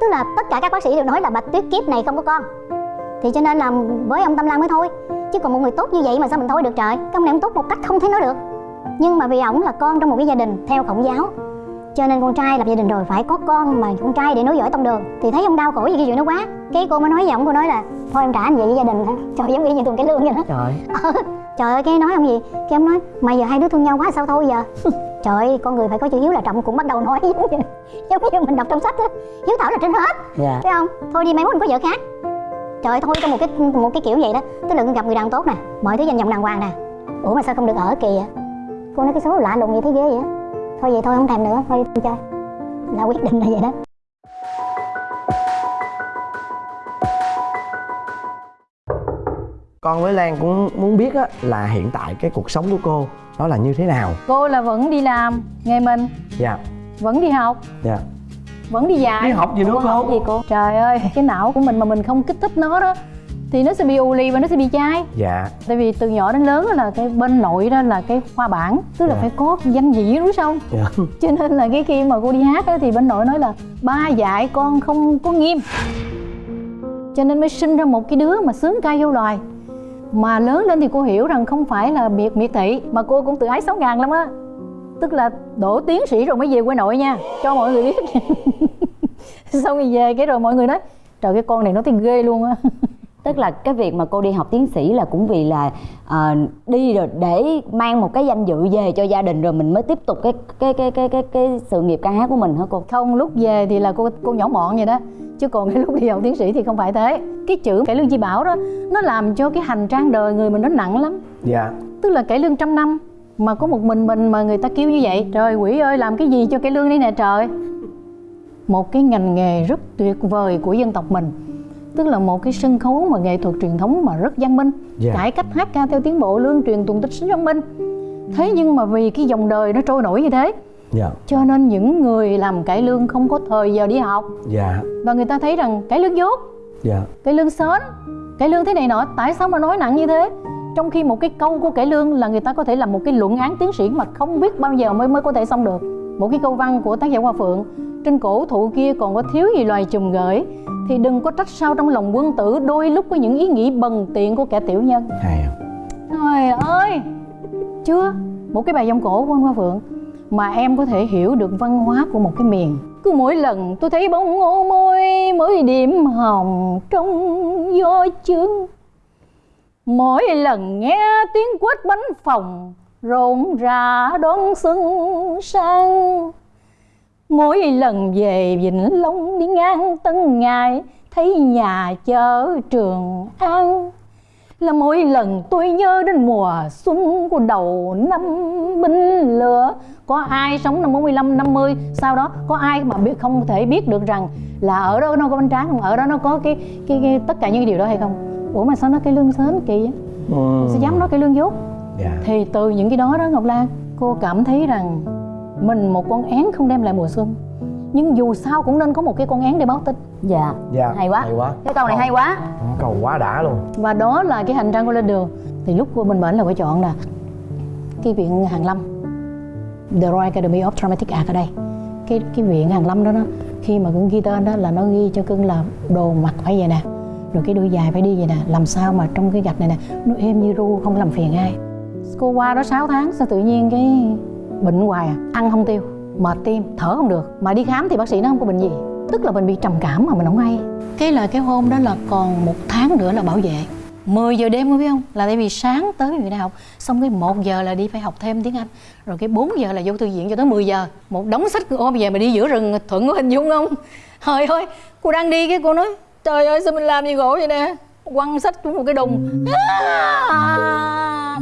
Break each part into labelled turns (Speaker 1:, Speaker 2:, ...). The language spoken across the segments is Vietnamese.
Speaker 1: tức là tất cả các bác sĩ đều nói là bạch tuyết kiếp này không có con. Thì cho nên là với ông tâm lan mới thôi. Chứ còn một người tốt như vậy mà sao mình thôi được trời? Cái ông này ông tốt một cách không thể nói được. Nhưng mà vì ổng là con trong một cái gia đình theo khổng giáo cho nên con trai lập gia đình rồi phải có con mà con trai để nối dõi tông đường. Thì thấy ông đau khổ gì cái chuyện đó quá. Cái cô mới nói với ổng cô nói là thôi em trả anh vậy với gia đình hả? Trời giống y như tuần cái lương vậy đó.
Speaker 2: Trời.
Speaker 1: Trời ơi cái nói ông gì? Cái ông nói mày giờ hai đứa thương nhau quá sao thôi giờ trời ơi con người phải có chữ hiếu là trọng cũng bắt đầu nói giống như, giống như mình đọc trong sách á. Hiếu thảo là trên hết
Speaker 2: dạ.
Speaker 1: thấy không? Thôi đi mai mốt mình có vợ khác. Trời ơi thôi trong một cái một cái kiểu vậy đó. Tức là gặp người đàn tốt nè mọi thứ danh vọng đàng hoàng nè. Ủa mà sao không được ở kỳ vậy cô nói cái số lạ lùng vậy thấy ghê vậy thôi vậy thôi không thèm nữa thôi chơi. Là quyết định là vậy đó
Speaker 3: con với lan cũng muốn biết á là hiện tại cái cuộc sống của cô nó là như thế nào?
Speaker 4: Cô là vẫn đi làm nghề mình.
Speaker 3: Dạ.
Speaker 4: Vẫn đi học.
Speaker 3: Dạ.
Speaker 4: Vẫn đi dạy.
Speaker 3: Đi học gì nữa cô?
Speaker 4: học gì cô? Trời ơi cái não của mình mà mình không kích thích nó đó thì nó sẽ bị ù lì và nó sẽ bị chai.
Speaker 3: Dạ.
Speaker 4: Tại vì từ nhỏ đến lớn đó là cái bên nội đó là cái khoa bản tức là
Speaker 3: Dạ.
Speaker 4: phải có danh dị đúng không?
Speaker 3: Dạ.
Speaker 4: Cho nên là cái khi mà cô đi hát á, thì bên nội nói là ba dạy con không có nghiêm. Cho nên mới sinh ra một cái đứa mà sướng ca vô loài mà lớn lên thì cô hiểu rằng không phải là miệt miệt thị mà cô cũng tự ái sáu ngàn lắm á. Tức là đổ tiến sĩ rồi mới về quê nội nha cho mọi người biết. Xong rồi về cái rồi mọi người nói trời cái con này nó thấy ghê luôn á.
Speaker 2: Tức là cái việc mà cô đi học tiến sĩ là cũng vì là ờ, đi rồi để mang một cái danh dự về cho gia đình rồi mình mới tiếp tục cái cái cái cái cái cái sự nghiệp ca hát của mình hả cô?
Speaker 4: Không lúc về thì là cô cô nhỏ mọn vậy đó chứ còn cái lúc đi học tiến sĩ thì không phải thế. Cái chữ cải lương chi bảo đó nó làm cho cái hành trang đời người mình nó nặng lắm.
Speaker 3: Dạ.
Speaker 4: Tức là cải lương trăm năm mà có một mình mình mà người ta kêu như vậy. Trời quỷ ơi làm cái gì cho cải lương đây nè trời? Một cái ngành nghề rất tuyệt vời của dân tộc mình. Tức là một cái sân khấu mà nghệ thuật truyền thống mà rất văn minh.
Speaker 3: Dạ.
Speaker 4: cải cách hát ca theo tiến bộ lương truyền tuần tích sinh văn minh. Thế nhưng mà vì cái dòng đời nó trôi nổi như thế
Speaker 3: dạ.
Speaker 4: Cho nên những người làm cải lương không có thời giờ đi học.
Speaker 3: Dạ.
Speaker 4: Và người ta thấy rằng cải lương dốt.
Speaker 3: Dạ.
Speaker 4: Cải lương sến. Cải lương thế này nọ tại sao mà nói nặng như thế? Trong khi một cái câu của cải lương là người ta có thể làm một cái luận án tiến sĩ mà không biết bao giờ mới mới có thể xong được. Một cái câu văn của tác giả hoa phượng trên cổ thụ kia còn có thiếu gì loài trùng gửi thì đừng có trách sao trong lòng quân tử đôi lúc có những ý nghĩ bần tiện của kẻ tiểu nhân.
Speaker 3: Hay à?
Speaker 4: Trời ơi! Chưa? Một cái bài dòng cổ của anh Hoa Phượng mà em có thể hiểu được văn hóa của một cái miền. Cứ mỗi lần tôi thấy bóng ngô môi Mới điểm hồng trong gió chương Mỗi lần nghe tiếng quét bánh phòng, Rộn rã đón xuân sang. Mỗi lần về Vĩnh Long đi ngang Tân Ngài Thấy nhà chợ Trường An là mỗi lần tôi nhớ đến mùa xuân của đầu năm binh lửa. Có ai sống năm 45 50 sau đó có ai mà biết không thể biết được rằng là ở đó nó có bánh tráng không? Ở đó nó có cái cái, cái tất cả những điều đó hay không? Ủa mà sao nó cái lương sến kỳ vậy?
Speaker 3: Ừ.
Speaker 4: sao dám nói cái lương dốt?
Speaker 3: Dạ.
Speaker 4: Thì từ những cái đó đó Ngọc Lan cô cảm thấy rằng mình một con én không đem lại mùa xuân. Nhưng dù sao cũng nên có một cái con én để báo tin
Speaker 2: dạ.
Speaker 3: Dạ.
Speaker 2: Hay quá.
Speaker 3: Hay quá.
Speaker 2: Cái câu này hay quá.
Speaker 3: Cầu quá đã luôn.
Speaker 4: Và đó là cái hành trang cô lên đường. Thì lúc cô mình bệnh là phải chọn là cái viện Hàn Lâm. The Royal Academy of Dramatic Art ở đây. Cái cái viện Hàn Lâm đó nó khi mà cưng ghi tên đó là nó ghi cho cưng là đồ mặc phải vậy nè. Rồi cái đuôi dài phải đi vậy nè. Làm sao mà trong cái gạch này nè nó êm như ru không làm phiền ai. Cô qua đó 6 tháng sao tự nhiên cái bệnh hoài à? Ăn không tiêu mệt tim thở không được. Mà đi khám thì bác sĩ nó không có bệnh gì tức là mình bị trầm cảm mà mình không hay. Cái là cái hôm đó là còn một tháng nữa là bảo vệ. 10 giờ đêm có biết không? Là tại vì sáng tới người đại học xong cái 1 giờ là đi phải học thêm tiếng Anh. Rồi cái 4 giờ là vô thư viện cho tới 10 giờ. Một đống sách ôm về mà đi giữa rừng thuận có hình dung không? Trời ơi cô đang đi cái cô nói trời ơi sao mình làm gì gỗ vậy nè? Quăng sách xuống một cái đùng. À,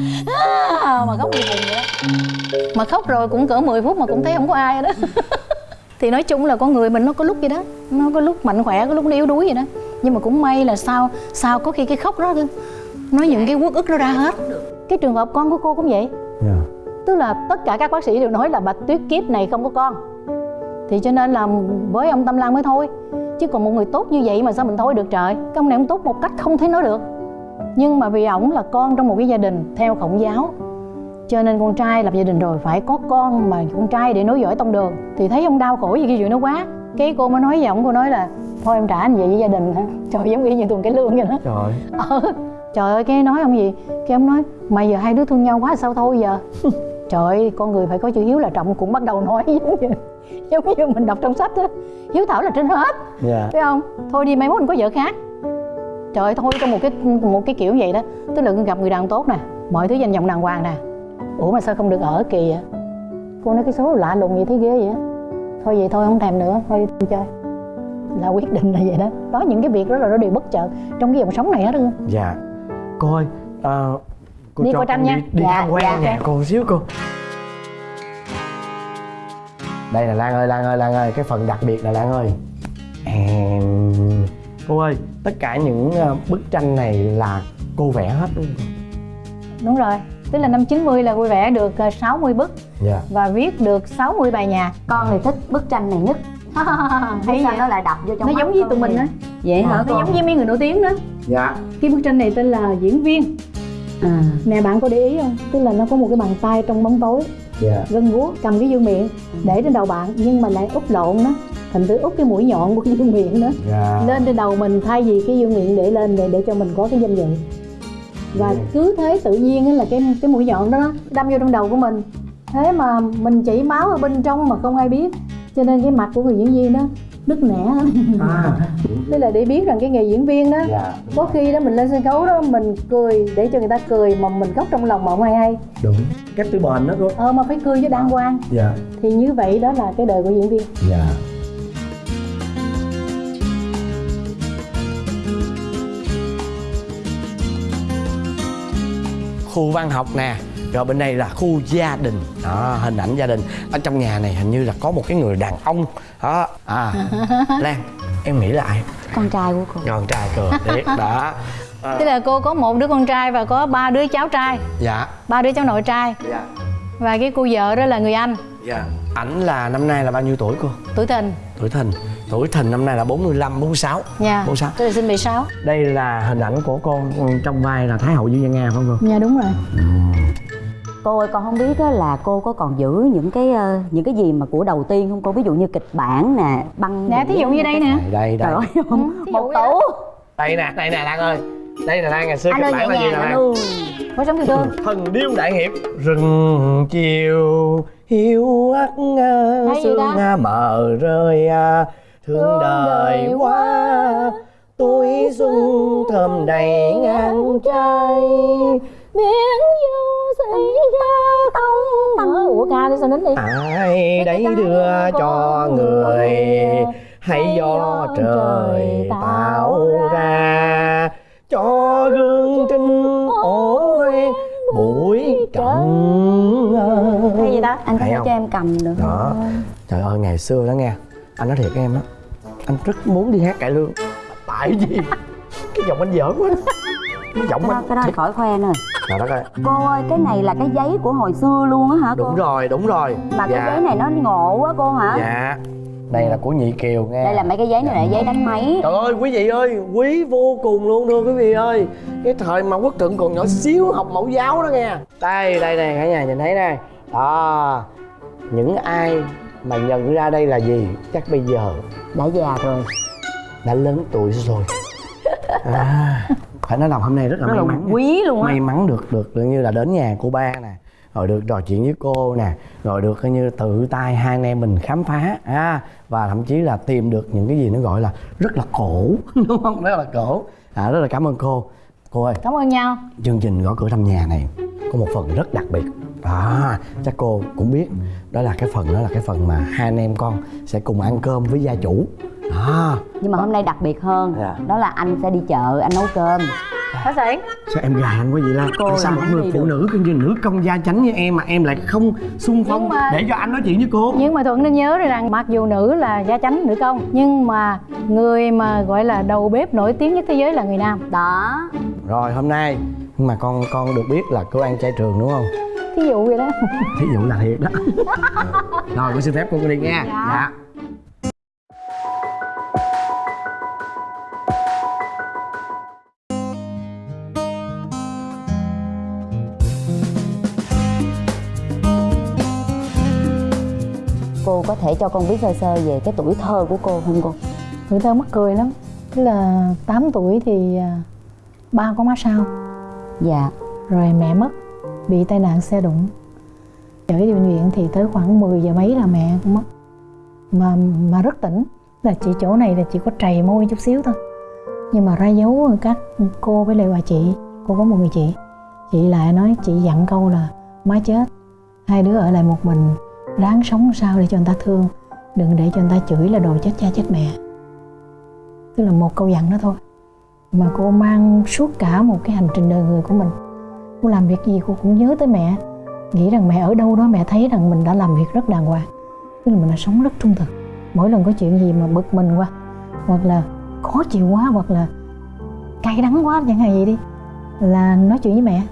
Speaker 4: à, mà khóc gì buồn vậy mà khóc rồi cũng cỡ 10 phút mà cũng thấy không có ai đó. thì nói chung là con người mình nó có lúc vậy đó nó có lúc mạnh khỏe có lúc nó yếu đuối vậy đó. Nhưng mà cũng may là sao sao có khi cái khóc đó nó những cái uất ức nó ra hết. Cái trường hợp con của cô cũng vậy.
Speaker 3: Dạ.
Speaker 4: Tức là tất cả các bác sĩ đều nói là bạch tuyết kiếp này không có con. Thì cho nên là với ông tâm lan mới thôi. Chứ còn một người tốt như vậy mà sao mình thôi được trời? Cái ông này ông tốt một cách không thể nói được. Nhưng mà vì ổng là con trong một cái gia đình theo khổng giáo cho nên con trai lập gia đình rồi phải có con mà con trai để nối dõi tông đường. Thì thấy ông đau khổ gì cái chuyện đó quá. Cái cô mới nói với ổng cô nói là thôi em trả anh về với gia đình hả? Trời giống y như tuần cái lương vậy đó.
Speaker 3: Trời
Speaker 4: ờ trời ơi cái nói ông gì? Cái ông nói mày giờ hai đứa thương nhau quá sao thôi giờ? Trời ơi con người phải có chữ hiếu là trọng cũng bắt đầu nói giống như giống như mình đọc trong sách á hiếu thảo là trên hết.
Speaker 3: Dạ.
Speaker 4: Phải không? Thôi đi mai mốt mình có vợ khác. Trời ơi thôi trong một cái một cái kiểu vậy đó. Tức là gặp người đàn ông tốt nè mọi thứ danh vọng đàng hoàng nè ủa mà sao không được ở kỳ vậy? Cô nói cái số lạ lùng gì thấy ghê vậy? Á thôi vậy thôi không thèm nữa. Thôi đi chơi. Là quyết định là vậy đó. Đó những cái việc đó là nó đều bất chợt trong cái dòng sống này hết luôn
Speaker 3: dạ. Cô ơi ờ, cô
Speaker 4: Đi
Speaker 3: cho
Speaker 4: coi tranh nha.
Speaker 3: đi, đi
Speaker 4: Dạ,
Speaker 3: tham quan
Speaker 4: dạ,
Speaker 3: nhà
Speaker 4: dạ.
Speaker 3: cô xíu cô. Đây là lan ơi lan ơi lan ơi. Cái phần đặc biệt là lan ơi. Em... cô ơi tất cả những ờ, bức tranh này là cô vẽ hết luôn.
Speaker 4: Đúng rồi tức là năm 90 là vui vẻ được ờ, 60 bức.
Speaker 3: Dạ.
Speaker 4: Và viết được 60 bài nhạc.
Speaker 2: Con thì thích bức tranh này nhất.
Speaker 4: Hay
Speaker 2: sao nó lại đập vô trong
Speaker 4: nó giống với tụi mình á.
Speaker 2: Vậy hả?
Speaker 4: Nó
Speaker 2: con.
Speaker 4: giống với mấy người nổi tiếng đó.
Speaker 3: Dạ.
Speaker 4: Cái bức tranh này tên là diễn viên.
Speaker 2: À.
Speaker 4: Nè bạn có để ý không? Tức là nó có một cái bàn tay trong bóng tối.
Speaker 3: Dạ.
Speaker 4: Gân guốc cầm cái dương miệng để trên đầu bạn nhưng mà lại úp lộn đó. Thành thử úp cái mũi nhọn của cái dương miệng đó.
Speaker 3: Dạ.
Speaker 4: Lên trên đầu mình thay vì cái dương miệng để lên để để cho mình có cái danh dự và cứ thế tự nhiên là cái cái mũi nhọn đó, đâm vô trong đầu của mình. Thế mà mình chảy máu ở bên trong mà không ai biết. Cho nên cái mặt của người diễn viên đó nứt nẻ.
Speaker 3: À.
Speaker 4: Tức là để biết rằng cái nghề diễn viên đó
Speaker 3: dạ.
Speaker 4: có khi đó mình lên sân khấu đó mình cười để cho người ta cười mà mình khóc trong lòng mà không ai hay.
Speaker 3: Đúng. Kép từ bền đó cô.
Speaker 4: Ờ mà phải cười cho đàng hoàng.
Speaker 3: Dạ.
Speaker 4: Thì như vậy đó là cái đời của diễn viên.
Speaker 3: Dạ khu văn học nè. Rồi bên đây là khu gia đình. Đó hình ảnh gia đình. Ở trong nhà này hình như là có một cái người đàn ông. Đó. À lan em nghĩ là ai?
Speaker 2: Con trai của cô.
Speaker 3: Con trai cười thiệt đó. À,
Speaker 4: tức là cô có một đứa con trai và có ba đứa cháu trai.
Speaker 3: Dạ.
Speaker 4: Ba đứa cháu nội trai.
Speaker 3: Dạ.
Speaker 4: Và cái cô vợ đó là người anh.
Speaker 3: Dạ. Ảnh là năm nay là bao nhiêu tuổi cô?
Speaker 4: Tuổi tình
Speaker 3: tuổi thìn tuổi thìn năm nay là 45 46
Speaker 4: nha
Speaker 3: 46
Speaker 4: tôi là sinh 76
Speaker 3: đây là hình ảnh của con trong vai là thái hậu dương văn nga phải không cô?
Speaker 4: Nha đúng rồi.
Speaker 2: Cô ơi con không biết á là cô có còn giữ những cái ờ, những cái gì mà của đầu tiên không cô? Ví dụ như kịch bản nè băng
Speaker 4: nè thí dụ như đây nè.
Speaker 3: Đây đây.
Speaker 2: Trời ơi
Speaker 4: dụ
Speaker 2: một tủ.
Speaker 3: Đây nè đây nè lan ơi. Đây là lan ngày xưa
Speaker 2: anh
Speaker 3: kịch bản là gì nè lan?
Speaker 4: có sống yêu thương
Speaker 3: thần điêu đại hiệp. Rừng chiều hiu ắt sương mờ rơi à, thương đời quá. tuổi xuân thơm đầy ngang trai
Speaker 4: miếng du xảy ra không mở ủa ca đi sao đến đi?
Speaker 3: Ai đấy đưa cho người hay do trời tạo ra. cho gương trinh ổ buổi trần
Speaker 4: hay gì ta?
Speaker 2: Anh có thể cho em cầm được
Speaker 3: đó. trời ơi ngày xưa đó nghe. Anh nói thiệt với em á anh rất muốn đi hát cải lương. Tại vì cái giọng anh dở quá. Cái giọng
Speaker 2: cái đó,
Speaker 3: anh
Speaker 2: cái đó khỏi khoe nữa
Speaker 3: trời đất ơi.
Speaker 2: Cô ơi cái này là cái giấy của hồi xưa luôn á hả cô?
Speaker 3: Đúng rồi đúng rồi.
Speaker 2: Mà cái giấy này nó ngộ quá cô hả?
Speaker 3: Dạ. Đây là của nhị kiều nghe.
Speaker 2: Đây là mấy cái giấy này là giấy đánh máy.
Speaker 3: Trời ơi quý vị ơi, quý vô cùng luôn thưa quý vị ơi. Cái thời mà quốc thượng còn nhỏ xíu học mẫu giáo đó nghe. Đây, đây này, cả nhà nhìn thấy này Đó, những ai mà nhận ra đây là gì? Chắc bây giờ
Speaker 2: đã già rồi
Speaker 3: đã lớn tuổi rồi. À, Phải nói lòng hôm nay rất là
Speaker 2: rất
Speaker 3: may
Speaker 2: là
Speaker 3: mắn
Speaker 2: quý luôn á.
Speaker 3: May mắn được được được như là đến nhà cô ba nè rồi được trò chuyện với cô nè rồi được coi như tự tay hai anh em mình khám phá. À, và thậm chí là tìm được những cái gì nó gọi là rất là cổ. Đúng không? Rất là cổ. À, rất là cảm ơn cô cô ơi.
Speaker 4: Cảm ơn nhau.
Speaker 3: Chương trình gõ cửa thăm nhà này có một phần rất đặc biệt. Đó chắc cô cũng biết. Đó là cái phần đó là cái phần mà hai anh em con sẽ cùng ăn cơm với gia chủ. Đó
Speaker 2: nhưng mà hôm nay đặc biệt hơn.
Speaker 3: Dạ.
Speaker 2: đó là anh sẽ đi chợ anh nấu cơm
Speaker 4: Hả Sển?
Speaker 3: sao em gài anh quá vậy lan?
Speaker 2: Cô
Speaker 3: sao một người phụ
Speaker 2: được.
Speaker 3: nữ như nữ công gia chánh như em mà em lại không xung phong?
Speaker 4: Mà-
Speaker 3: để cho anh nói chuyện với cô.
Speaker 4: Nhưng mà Thuận nên nhớ rằng mặc dù nữ là gia chánh nữ công Nhưng mà người mà gọi là đầu bếp nổi tiếng nhất thế giới là người nam.
Speaker 2: Đó.
Speaker 3: Rồi hôm nay nhưng mà con con được biết là cô ăn chay trường đúng không?
Speaker 4: Thí dụ vậy đó.
Speaker 3: Thí dụ là thiệt đó. Rồi con xin phép cô đi nha. Dạ.
Speaker 2: Cô có thể cho con biết sơ sơ về cái tuổi thơ của cô không cô?
Speaker 4: Tuổi thơ mắc cười lắm. Tức là 8 tuổi thì à, ba có má sao?
Speaker 2: Dạ.
Speaker 4: Rồi mẹ mất bị tai nạn xe đụng. Chở đi bệnh viện thì tới khoảng 10 giờ mấy là mẹ cũng mất. Mà mà rất tỉnh là chỉ chỗ này là chỉ có trầy môi chút xíu thôi. Nhưng mà ra dấu các cô với lại bà chị cô có một người chị. Chị lại nói chị dặn câu là má chết hai đứa ở lại một mình đáng sống sao để cho người ta thương. Đừng để cho người ta chửi là đồ chết cha chết mẹ. Tức là một câu dặn đó thôi. Mà cô mang suốt cả một cái hành trình đời người của mình. Cô làm việc gì cô cũng nhớ tới mẹ. Nghĩ rằng mẹ ở đâu đó mẹ thấy rằng mình đã làm việc rất đàng hoàng. Tức là mình đã sống rất trung thực. Mỗi lần có chuyện gì mà bực mình quá, hoặc là khó chịu quá, hoặc là cay đắng quá, chẳng hạn gì đi, là nói chuyện với mẹ.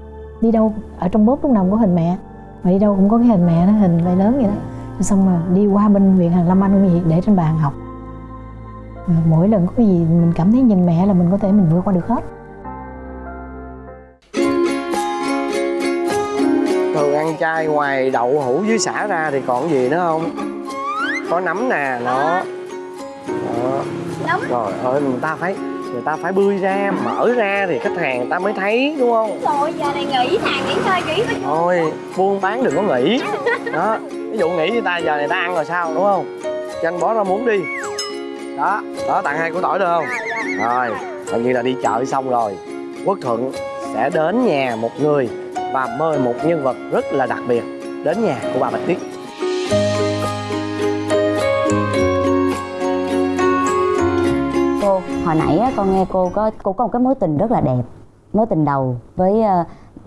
Speaker 4: Đi đâu, ở trong bóp lúc nào cũng có hình mẹ mà đi đâu cũng có cái hình mẹ đó hình vai lớn vậy đó. Xong mà đi qua bên viện hàng lâm anh cũng vậy để trên bàn học. Mỗi lần có cái gì mình cảm thấy nhìn mẹ là mình có thể mình vượt qua được hết.
Speaker 3: Thường ăn chay ngoài đậu hũ với xả ra thì còn gì nữa không? Có nấm nè nó. Đó. rồi ơi người ta phải người ta phải bươi ra mở ra thì khách hàng người ta mới thấy đúng không?
Speaker 5: Rồi giờ này nghỉ hàng nghỉ ngơi nghỉ
Speaker 3: thôi buôn bán đừng có nghỉ. Đó ví dụ nghỉ người ta giờ này ta ăn rồi sao đúng không? Cho anh bó ra muốn đi. Đó đó tặng hai củ tỏi được không? Rồi coi như là đi chợ xong rồi. Quốc thuận sẽ đến nhà một người và mời một nhân vật rất là đặc biệt đến nhà của bà bạch tuyết
Speaker 2: cô. Hồi nãy á, con nghe cô có cô có một cái mối tình rất là đẹp. Mối tình đầu với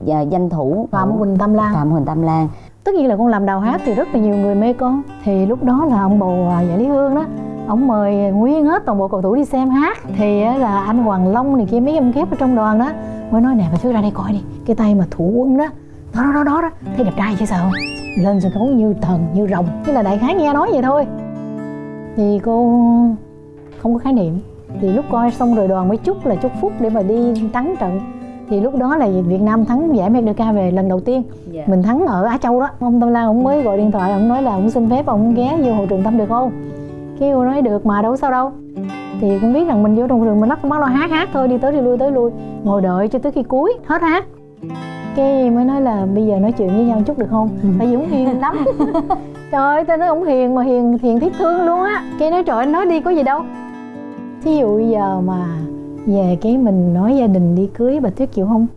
Speaker 2: dạ, danh thủ
Speaker 4: phạm huỳnh tam lan.
Speaker 2: Phạm huỳnh tam lan.
Speaker 4: Tất nhiên là con làm đào hát thì rất là nhiều người mê con. Thì lúc đó là ông bầu à, giải lý hương đó ông mời nguyên hết toàn bộ cầu thủ đi xem hát. Thì á, là anh hoàng long này kia mấy em kép ở trong đoàn đó mới nói nè bà thứ ra đây coi đi cái tay mà thủ quân đó. Đó đó đó đó, đó. thấy đẹp trai chứ sao? Không lên sân khấu như thần như rồng thế là đại khái nghe nói vậy thôi. Thì cô không có khái niệm thì lúc coi xong rồi đoàn mới chúc là chúc phúc để mà đi thắng trận. Thì lúc đó là Việt Nam thắng giải Merdeka về lần đầu tiên.
Speaker 2: Dạ.
Speaker 4: mình thắng ở Á Châu đó. Ông Tâm Lan ông mới gọi điện thoại ông nói là ông xin phép ông ghé vô hội trường Tâm được không? Cái cô nói được mà đâu sao đâu. Thì cũng biết rằng mình vô trong trường mình lắc bắt lo hát hát thôi đi tới đi lui tới lui. Ngồi đợi cho tới khi cuối hết hát. Cái mới nói là bây giờ nói chuyện với nhau chút được không? Tại vì ông hiền lắm. Trời ơi tao nói ông hiền mà hiền hiền thiết thương luôn á. Cái nói trời anh nói đi có gì đâu thí dụ giờ mà về cái mình nói gia đình đi cưới bà tuyết chịu không?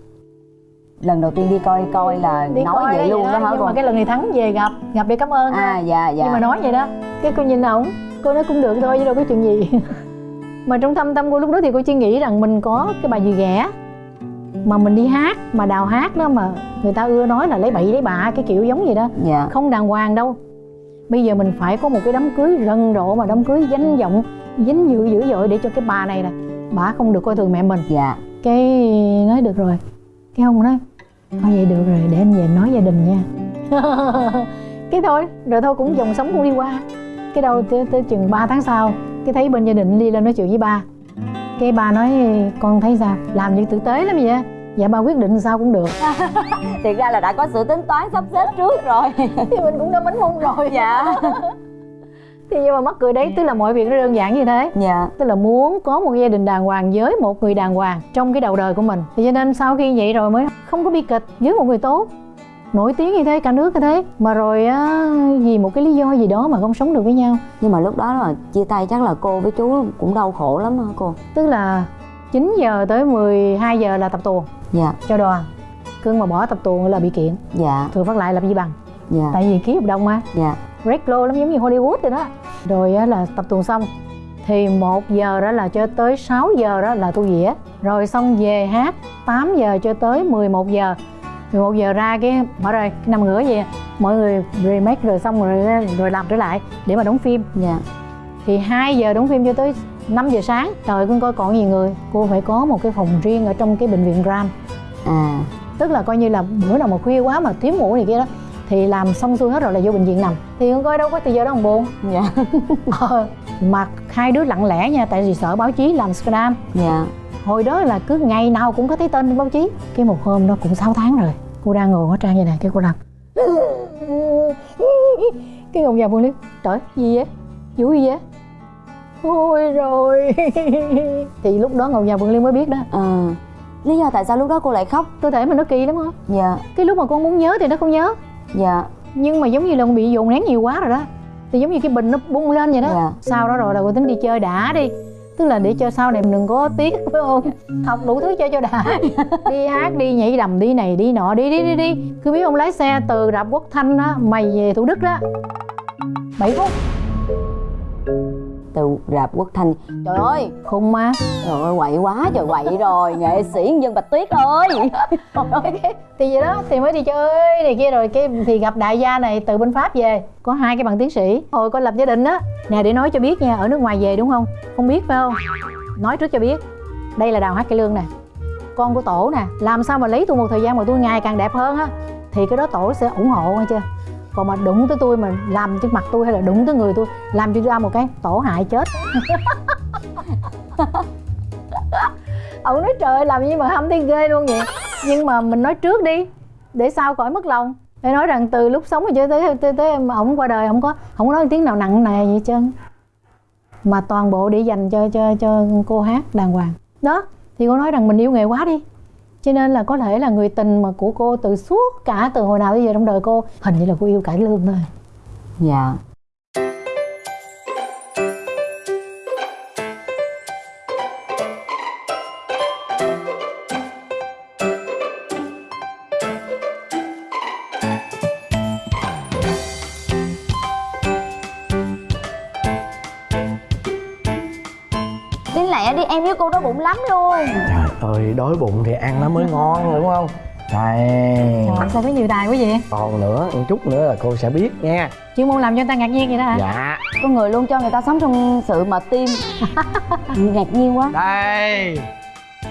Speaker 2: Lần đầu tiên đi coi coi là
Speaker 4: đi
Speaker 2: nói
Speaker 4: coi
Speaker 2: vậy
Speaker 4: đó
Speaker 2: luôn đó hả
Speaker 4: nhưng
Speaker 2: cô?
Speaker 4: mà cái lần này thắng về gặp gặp để cảm ơn
Speaker 2: à
Speaker 4: thôi.
Speaker 2: dạ dạ.
Speaker 4: Nhưng mà nói vậy đó cái cô nhìn ổng cô nói cũng được thôi chứ đâu có chuyện gì. Mà trong thâm tâm cô lúc đó thì cô chỉ nghĩ rằng mình có cái bài gì ghẻ mà mình đi hát mà đào hát đó mà người ta ưa nói là lấy bậy lấy bạ cái kiểu giống vậy đó.
Speaker 2: Dạ.
Speaker 4: Không đàng hoàng đâu. Bây giờ mình phải có một cái đám cưới rần rộ mà đám cưới danh vọng dính dữ dữ dội để cho cái bà này nè bà không được coi thường mẹ mình.
Speaker 2: Dạ.
Speaker 4: Cái nói được rồi. Cái ông nói thôi vậy được rồi để anh về nói gia đình nha. Cái thôi rồi thôi cũng dòng sống cũng đi qua. Cái đâu tới, tới chừng 3 tháng sau cái thấy bên gia đình đi lên nói chuyện với ba. Cái ba nói con thấy sao? Làm như tử tế lắm vậy dạ ba quyết định sao cũng được.
Speaker 2: Thiệt ra là đã có sự tính toán sắp xếp trước rồi.
Speaker 4: Thì mình cũng đã bánh mông rồi.
Speaker 2: Dạ
Speaker 4: thì nhưng mà mắc cười đấy tức là mọi việc nó đơn giản như thế.
Speaker 2: Dạ.
Speaker 4: Tức là muốn có một gia đình đàng hoàng với một người đàng hoàng trong cái đầu đời của mình. Thì cho nên sau khi vậy rồi mới không có bi kịch với một người tốt. Nổi tiếng như thế cả nước như thế. Mà rồi á, vì một cái lý do gì đó mà không sống được với nhau.
Speaker 2: Nhưng mà lúc đó là chia tay chắc là cô với chú cũng đau khổ lắm hả cô.
Speaker 4: Tức là 9 giờ tới 12 giờ là tập tuồng
Speaker 2: dạ.
Speaker 4: cho đoàn. Cưng mà bỏ tập tuồng là bị kiện.
Speaker 2: Dạ.
Speaker 4: Thường phát lại làm gì bằng.
Speaker 2: Dạ.
Speaker 4: Tại vì ký hợp đồng mà.
Speaker 2: Dạ.
Speaker 4: Red low lắm giống như Hollywood rồi đó rồi á, là tập tuồng xong. Thì 1 giờ đó là cho tới 6 giờ đó là tu dĩa rồi xong về hát 8 giờ cho tới 11 giờ. 11 giờ ra cái mở rồi nằm ngửa vậy mọi người remake rồi xong rồi rồi làm trở lại để mà đóng phim.
Speaker 2: Dạ.
Speaker 4: Thì 2 giờ đóng phim cho tới 5 giờ sáng. Trời con coi còn nhiều người. Cô phải có một cái phòng riêng ở trong cái bệnh viện Ram.
Speaker 2: À.
Speaker 4: Tức là coi như là bữa nào mà khuya quá mà thiếu ngủ này kia đó thì làm xong xuôi hết rồi là vô bệnh viện nằm. Thì con coi đâu có từ giờ đó còn buồn
Speaker 2: dạ.
Speaker 4: Ờ, mà hai đứa lặng lẽ nha tại vì sợ báo chí làm scandal
Speaker 2: dạ.
Speaker 4: Hồi đó là cứ ngày nào cũng có thấy tên báo chí. Cái một hôm đó cũng 6 tháng rồi cô đang ngồi hóa trang vậy nè cái cô làm. Cái ngọc vàng vương liên trời gì vậy? Vũ gì vậy? Ôi rồi. Thì lúc đó ngọc vàng vương liên mới biết đó.
Speaker 2: À, lý do tại sao lúc đó cô lại khóc?
Speaker 4: Cơ thể mình nó kỳ lắm á.
Speaker 2: Dạ.
Speaker 4: Cái lúc mà con muốn nhớ thì nó không nhớ
Speaker 2: dạ.
Speaker 4: Nhưng mà giống như là con bị dồn nén nhiều quá rồi đó. Thì giống như cái bình nó bung lên vậy đó.
Speaker 2: Dạ.
Speaker 4: sau đó rồi là cô tính đi chơi đã đi. Tức là để cho sau này mình đừng có tiếc phải không? Học đủ thứ chơi cho đã. Đi hát đi nhảy đầm đi này đi nọ đi đi đi đi. Cứ biết ông lái xe từ rạp quốc thanh á mày về thủ đức đó. 7 phút
Speaker 2: từ rạp quốc thanh. Trời ơi
Speaker 4: khung má,
Speaker 2: trời ơi quậy quá trời quậy rồi. Nghệ sĩ dân bạch tuyết ơi.
Speaker 4: Thì vậy đó thì mới đi chơi này kia rồi. Cái thì gặp đại gia này từ bên pháp về. Có hai cái bằng tiến sĩ. Hồi có lập gia đình á nè để nói cho biết nha ở nước ngoài về đúng không? Không biết phải không? Nói trước cho biết. Đây là đào hát cái lương nè. Con của tổ nè. Làm sao mà lấy tôi một thời gian mà tôi ngày càng đẹp hơn á? Thì cái đó tổ sẽ ủng hộ nghe chưa? Còn mà đụng tới tôi mà làm trước mặt tôi hay là đụng tới người tôi làm cho ra một cái tổ hại chết. Ông nói trời ơi, làm gì mà hâm thấy ghê luôn vậy? Nhưng mà mình nói trước đi để sau khỏi mất lòng. Để nói rằng từ lúc sống rồi cho tới tới, tới mà ổng qua đời không có không có nói tiếng nào nặng nề gì hết trơn. Mà toàn bộ để dành cho cho cho cô hát đàng hoàng. Đó thì cô nói rằng mình yêu nghề quá đi cho nên là có thể là người tình mà của cô từ suốt cả từ hồi nào bây giờ trong đời cô hình như là cô yêu cải lương thôi.
Speaker 2: Dạ. Bụng lắm luôn.
Speaker 3: Trời ơi đói bụng thì ăn nó mới ngon đúng không? Đây
Speaker 4: Trời sao có nhiều tài quá vậy.
Speaker 3: Còn nữa một chút nữa là cô sẽ biết nha.
Speaker 4: Chuyên môn làm cho người ta ngạc nhiên vậy đó hả?
Speaker 3: Dạ.
Speaker 2: Con người luôn cho người ta sống trong sự mà tim. Ngạc nhiên quá.
Speaker 3: Đây.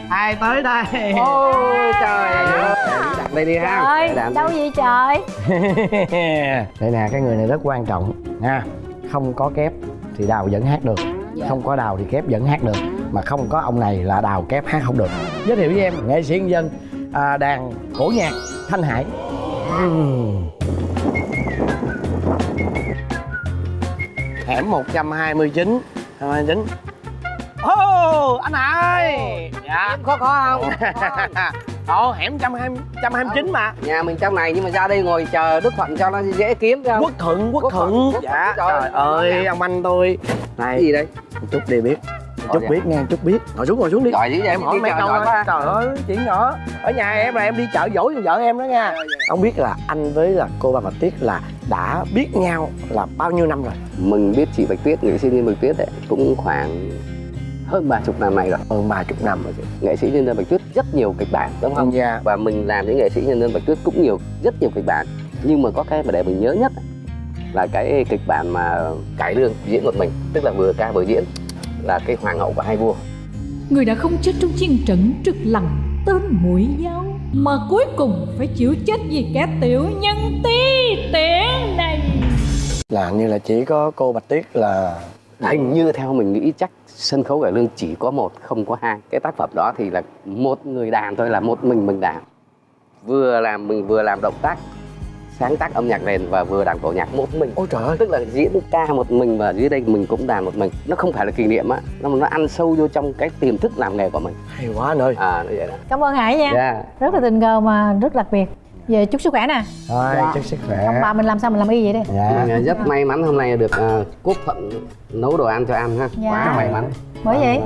Speaker 3: Ai tới đây?
Speaker 6: Ôi trời. ơi. Đặt đây đi ha.
Speaker 4: Trời
Speaker 6: Đặt
Speaker 4: đâu vậy trời?
Speaker 3: Đây nè cái người này rất quan trọng nha. Không có kép thì đào vẫn hát được không có đào thì kép vẫn hát được mà không có ông này là đào kép hát không được. Giới thiệu với em nghệ sĩ nhân dân à, đàn cổ nhạc thanh hải. Ừm. hẻm 129 129 Ô, anh Hải! Dạ.
Speaker 6: Em khó khó không?
Speaker 3: Ồ, hẻm 120, 129 mà.
Speaker 6: Nhà mình trong này nhưng mà ra đây ngồi chờ Đức Thuận cho nó dễ kiếm không?
Speaker 3: Quốc Thuận, Quốc,
Speaker 6: Quốc
Speaker 3: Thuận,
Speaker 6: Thuận, Quốc
Speaker 3: Dạ,
Speaker 6: Thuận, trời
Speaker 3: trời
Speaker 6: ơi.
Speaker 3: ơi, ông anh tôi.
Speaker 6: Cái
Speaker 3: Này,
Speaker 6: gì đây?
Speaker 3: chút đi biết. Chút
Speaker 6: dạ.
Speaker 3: biết nha, chút biết. Ngồi xuống, ngồi xuống đi.
Speaker 6: Dữ vậy,
Speaker 3: Em hỏi
Speaker 6: đi
Speaker 3: mấy câu thôi
Speaker 6: quá.
Speaker 3: Trời ơi, chuyện nhỏ. Ở nhà em là em đi chợ dỗ cho vợ em đó nha. Ông biết là anh với là cô bà Bạch Tuyết là đã biết nhau là bao nhiêu năm rồi?
Speaker 6: Mình biết chị Bạch Tuyết, nghệ sĩ nhân Bạch Tuyết ấy, cũng khoảng hơn ba chục năm nay rồi.
Speaker 3: Hơn ba chục năm rồi chị.
Speaker 6: Nghệ sĩ nhân dân Bạch Tuyết rất nhiều kịch bản đúng không?
Speaker 3: Dạ.
Speaker 6: Và mình làm với nghệ sĩ nhân dân Bạch Tuyết cũng nhiều, rất nhiều kịch bản. Nhưng mà có cái mà để mình nhớ nhất là cái kịch bản mà cải lương diễn một mình Tức là vừa ca vừa diễn là cái hoàng hậu và hai vua.
Speaker 7: Người đã không chết trong chiến trận trực lặng tên mũi dao Mà cuối cùng phải chịu chết vì kẻ tiểu nhân ti tiện này.
Speaker 3: Là như là chỉ có cô Bạch Tuyết là
Speaker 6: hình như theo mình nghĩ chắc sân khấu cải lương chỉ có một không có hai. Cái tác phẩm đó thì là một người đàn thôi là một mình mình đàn. Vừa làm mình vừa làm động tác sáng tác âm nhạc nền và vừa đàn cổ nhạc một mình.
Speaker 3: Ôi trời ơi.
Speaker 6: Tức là diễn ca một mình và dưới đây mình cũng đàn một mình. Nó không phải là kỷ niệm á nó nó ăn sâu vô trong cái tiềm thức làm nghề của mình.
Speaker 3: Hay quá anh ơi.
Speaker 6: À nó vậy đó.
Speaker 4: Cảm ơn hải nha.
Speaker 6: Yeah.
Speaker 4: rất là tình cờ mà rất đặc biệt về chúc sức khỏe nè.
Speaker 3: Rồi,
Speaker 6: Dạ.
Speaker 3: chúc sức
Speaker 4: ông
Speaker 3: khỏe
Speaker 4: bà mình làm sao mình làm y vậy đấy
Speaker 3: Dạ.
Speaker 6: Mình rất may mắn hôm nay được uh, quốc thuận nấu đồ ăn cho ăn ha.
Speaker 4: Dạ.
Speaker 6: quá may mắn.
Speaker 4: Bởi vậy?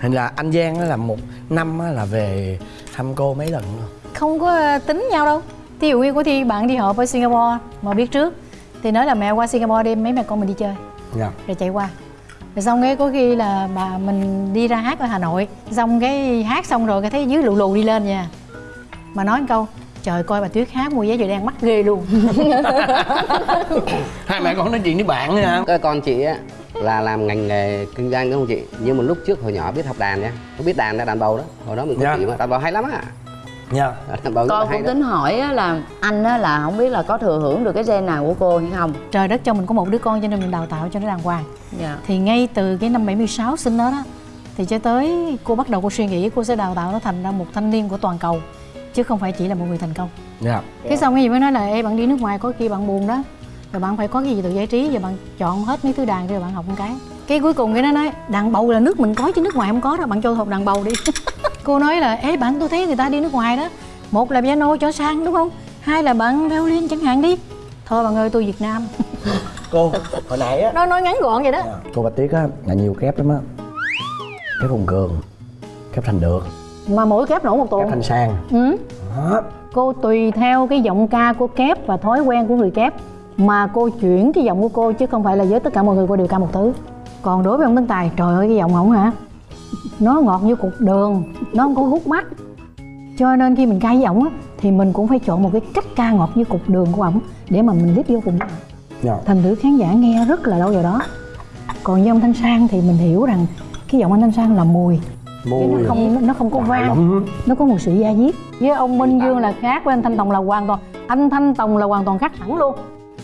Speaker 3: Hình là anh Giang á là một năm á là về thăm cô mấy lần rồi?
Speaker 4: Không có ờ, tính nhau đâu. Thí dụ như có thi bạn đi họp ở Singapore mà biết trước thì nói là mẹ qua Singapore đi mấy mẹ con mình đi chơi.
Speaker 3: Dạ.
Speaker 4: Rồi chạy qua. Rồi xong cái có khi là bà mình đi ra hát ở Hà Nội xong cái hát xong rồi cái thấy dưới lù lù đi lên nha. Mà nói một câu trời coi bà Tuyết hát mua vé giờ đang mắc ghê luôn
Speaker 3: Hai mẹ con nói chuyện với bạn nữa hả?
Speaker 6: Cái con chị á là làm ngành nghề kinh doanh đúng không chị? Nhưng mà lúc trước hồi nhỏ biết học đàn nha. Có biết đàn là đàn bầu đó. Hồi đó mình có
Speaker 3: Dạ.
Speaker 6: chị mà đàn bầu hay lắm á.
Speaker 3: Dạ
Speaker 6: là
Speaker 2: Con
Speaker 6: hay
Speaker 2: cũng
Speaker 6: đó.
Speaker 2: tính hỏi á là anh á là không biết là có thừa hưởng được cái gen nào của cô hay không
Speaker 4: trời đất cho mình có một đứa con cho nên mình đào tạo cho nó đàng hoàng
Speaker 2: Dạ
Speaker 4: thì ngay từ cái năm 76 sinh nó đó thì cho tới cô bắt đầu cô suy nghĩ cô sẽ đào tạo nó thành ra một thanh niên của toàn cầu chứ không phải chỉ là một người thành công.
Speaker 3: Dạ.
Speaker 4: Cái xong cái gì mới nói là Ê bạn đi nước ngoài có khi bạn buồn đó rồi bạn phải có cái gì tự giải trí và bạn chọn hết mấy thứ đàn rồi bạn học một cái. Cái cuối cùng cái nó nói đàn bầu là nước mình có chứ nước ngoài không có đâu bạn cho học đàn bầu đi. Cô nói là ê bạn tôi thấy người ta đi nước ngoài đó một là piano cho sang đúng không? Hai là bạn violin chẳng hạn đi. Thôi bạn ơi tôi việt nam.
Speaker 3: Cô hồi nãy á.
Speaker 4: Nói nói ngắn gọn vậy đó.
Speaker 3: Cô bạch tuyết á là nhiều kép lắm á. Kép hùng cường kép thành được
Speaker 4: mà mỗi kép nổ một tuần.
Speaker 3: Kép thành sang.
Speaker 4: Ừ.
Speaker 3: đó.
Speaker 4: Cô tùy theo cái giọng ca của kép và thói quen của người kép mà cô chuyển cái giọng của cô chứ không phải là với tất cả mọi người cô đều ca một thứ còn đối với ông tấn tài trời ơi cái giọng ổng hả? Nó ngọt như cục đường nó không có hút mắt. Cho nên khi mình ca với ổng á thì mình cũng phải chọn một cái cách ca ngọt như cục đường của ổng để mà mình viết vô cùng. Ổng.
Speaker 3: dạ.
Speaker 4: Thành thử khán giả nghe rất là lâu vào đó. Còn với ông thanh sang thì mình hiểu rằng cái giọng anh thanh sang là mùi chứ
Speaker 3: mùi
Speaker 4: nó không nó không có vang
Speaker 3: lắm
Speaker 4: nó có một sự da diết. Với ông minh dương là khác với anh thanh tòng là hoàn toàn anh thanh tòng là hoàn toàn khác hẳn luôn.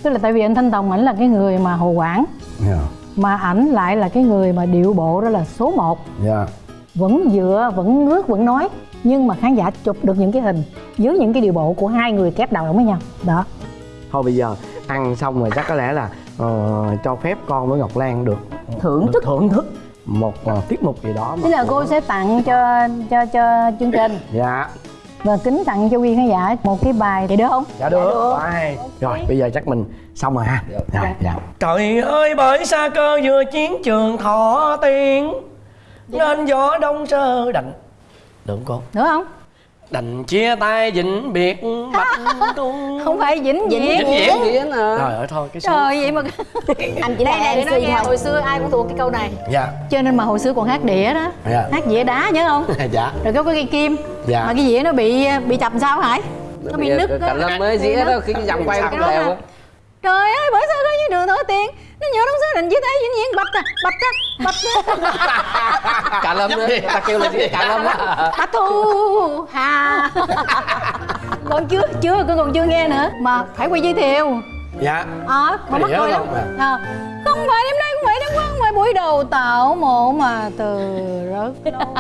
Speaker 4: Tức là tại vì anh thanh tòng ảnh là cái người mà hồ quảng.
Speaker 3: Dạ.
Speaker 4: Mà ảnh lại là cái người mà điệu bộ đó là số 1
Speaker 3: dạ.
Speaker 4: Vẫn dựa vẫn ngước vẫn nói. Nhưng mà khán giả chụp được những cái hình dưới những cái điệu bộ của hai người kép đầu với nhau. Đó.
Speaker 3: Thôi bây giờ ăn xong rồi chắc có lẽ là ờ, cho phép con với ngọc lan được
Speaker 2: thưởng
Speaker 3: được
Speaker 2: thức.
Speaker 3: thưởng thức một ờ, tiết mục gì đó mà
Speaker 4: tức là cô sẽ tặng cho cho cho chương trình.
Speaker 3: Dạ.
Speaker 4: Và kính tặng cho quý khán giả một cái bài thì được không?
Speaker 3: Dạ được. Bye. rồi bây giờ chắc mình xong rồi ha. Dạ. Dạ trời ơi bởi xa cơ vừa chiến trường thọ tiên nên gió đông sơ đành. Được không cô?
Speaker 4: Nữa không
Speaker 3: đành chia tay vĩnh biệt bạch trung
Speaker 4: không phải vĩnh viễn
Speaker 6: Vĩnh viễn viễn à.
Speaker 3: trời ơi thôi cái số.
Speaker 4: trời vậy mà
Speaker 2: anh chỉ
Speaker 4: đây
Speaker 2: là
Speaker 4: này để
Speaker 2: mc
Speaker 4: nói nghe hồi xưa ai cũng thuộc cái câu này.
Speaker 3: Dạ.
Speaker 4: Cho nên mà hồi xưa còn hát đĩa đó.
Speaker 3: Dạ.
Speaker 4: Hát dĩa đá nhớ không?
Speaker 3: Dạ.
Speaker 4: Rồi có cái cây kim.
Speaker 3: Dạ.
Speaker 4: mà cái dĩa nó bị bị chập sao hải? Nó bị nứt
Speaker 6: cả lâm mới dĩa đó khi cái dòng quay
Speaker 4: Cái
Speaker 6: không đều á.
Speaker 4: Trời ơi bởi sao có như đường nổi tiền nó nhớ đóng số định chia tay vĩnh viễn bạch à bạch à bạch à
Speaker 6: cả lâm nữa ta kêu là gì? Cả lâm á.
Speaker 4: Bạch thu hà. Còn chưa chưa con còn chưa nghe nữa. Mà phải quay giới thiệu
Speaker 3: dạ.
Speaker 4: Ờ mà mắc
Speaker 3: Đĩa
Speaker 4: cười lắm.
Speaker 3: à?
Speaker 4: Không phải đêm nay không phải đêm qua không phải buổi đầu tạo mộ mà từ rất lâu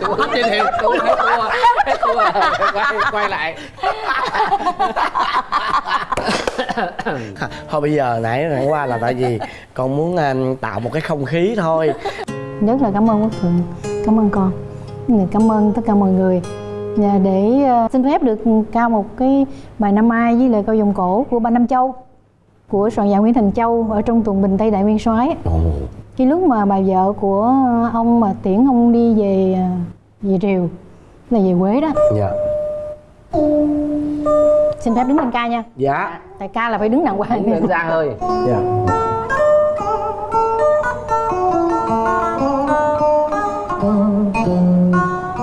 Speaker 6: xuống trên hiệu xuống hết thua hết thua quay quay lại.
Speaker 3: Thôi bây giờ nãy nãy qua là tại vì con muốn um, tạo một cái không khí thôi.
Speaker 4: Rất là cảm ơn quốc thuận cảm ơn con. Cảm ơn tất cả mọi người. Và để ờ, xin phép được ca một cái bài năm ai với lời câu vòng cổ của ba năm châu của soạn giả nguyễn thành châu ở trong tuần bình tây đại nguyên soái
Speaker 3: ồ.
Speaker 4: Cái lúc mà bà vợ của ông mà tiễn ông đi về ờ, về triều là về quế đó.
Speaker 3: Dạ.
Speaker 4: Xin phép đứng lên ca nha.
Speaker 3: Dạ.
Speaker 4: Tại ca là phải đứng đàng hoàng.
Speaker 6: Đứng ra hơi
Speaker 3: dạ.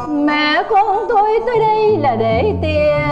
Speaker 4: Mẹ con tôi tới đây là để tiện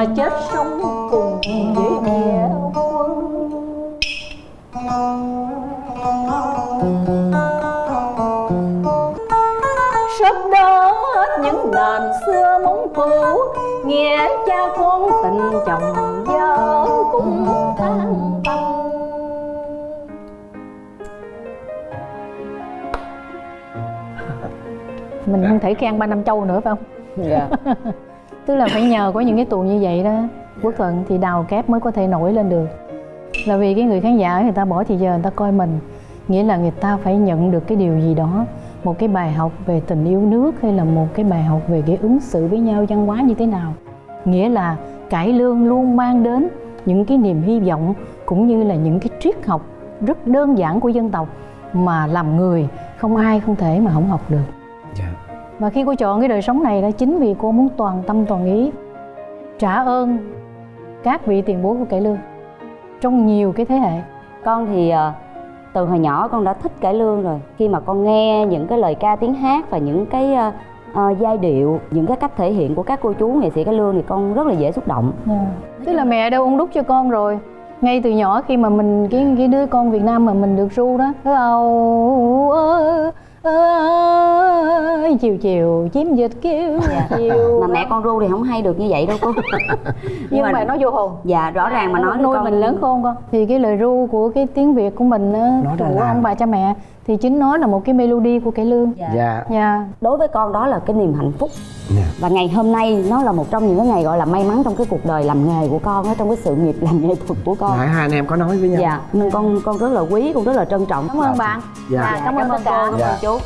Speaker 4: mà chết sống cùng với mẹ quân sắp đó hết những đàn xưa mong cũ nghĩa cha con tình chồng vợ cũng tan tành mình không thể khen ba năm châu nữa phải không?
Speaker 2: Dạ
Speaker 4: tức là phải nhờ có những cái tuồng như vậy đó, quốc thuận thì đào kép mới có thể nổi lên được. Là vì cái người khán giả người ta bỏ thì giờ người ta coi mình, nghĩa là người ta phải nhận được cái điều gì đó, một cái bài học về tình yêu nước hay là một cái bài học về cái ứng xử với nhau, văn hóa như thế nào. Nghĩa là cải lương luôn mang đến những cái niềm hy vọng cũng như là những cái triết học rất đơn giản của dân tộc mà làm người không ai không thể mà không học được và khi cô chọn cái đời sống này đó chính vì cô muốn toàn tâm toàn ý trả ơn các vị tiền bối của cải lương trong nhiều cái thế hệ.
Speaker 2: Con thì ờ, từ hồi nhỏ con đã thích cải lương rồi. Khi mà con nghe những cái lời ca tiếng hát và những cái ờ, giai điệu những cái cách thể hiện của các cô chú nghệ sĩ cải lương thì con rất là dễ xúc động.
Speaker 4: Tức là mẹ đã ung đúc cho con rồi. Ngay từ nhỏ khi mà mình cái cái đứa con Việt Nam mà mình được ru đó ơi chiều chiều chim dịch kêu chiều.
Speaker 2: Mà mẹ con ru thì không hay được như vậy đâu cô.
Speaker 4: Nhưng mà nó vô hồn.
Speaker 2: dạ rõ ràng mà nói
Speaker 4: nuôi
Speaker 2: con-
Speaker 4: mình lớn khôn con. thì cái lời ru của cái tiếng việt của mình của
Speaker 3: là-
Speaker 4: ông bà cha mẹ thì chính nó là một cái melody của cải lương.
Speaker 2: Dạ.
Speaker 3: dạ.
Speaker 4: Dạ.
Speaker 2: Đối với con đó là cái niềm hạnh phúc.
Speaker 3: Dạ.
Speaker 2: và ngày hôm nay nó là một trong những cái ngày gọi là may mắn trong cái cuộc đời làm nghề của con á trong cái sự nghiệp làm nghệ thuật của con.
Speaker 3: Nãy hai anh em có nói với nhau.
Speaker 2: Dạ. Nên con con rất là quý con rất là trân trọng.
Speaker 4: Cảm ơn bạn.
Speaker 3: Dạ.
Speaker 4: cảm ơn tất cả.
Speaker 2: cảm
Speaker 3: Dạ.
Speaker 2: ơn chú